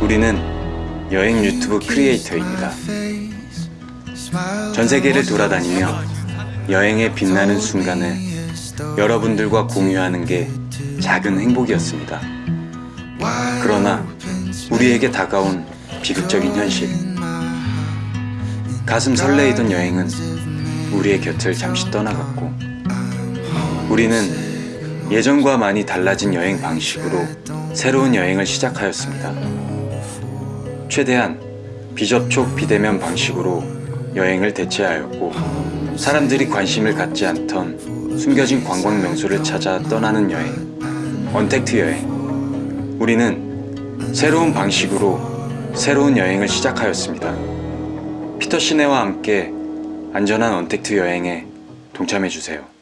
우리는 여행 유튜브 크리에이터입니다. 전 세계를 돌아다니며 여행의 빛나는 순간을 여러분들과 공유하는 게 작은 행복이었습니다. 그러나 우리에게 다가온 비극적인 현실. 가슴 설레이던 여행은 우리의 곁을 잠시 떠나갔고 우리는 예전과 많이 달라진 여행 방식으로 새로운 여행을 시작하였습니다. 최대한 비접촉 비대면 방식으로 여행을 대체하였고 사람들이 관심을 갖지 않던 숨겨진 관광 명소를 찾아 떠나는 여행 언택트 여행. 우리는 새로운 방식으로 새로운 여행을 시작하였습니다. 피터 시네와 함께 안전한 언택트 여행에 동참해주세요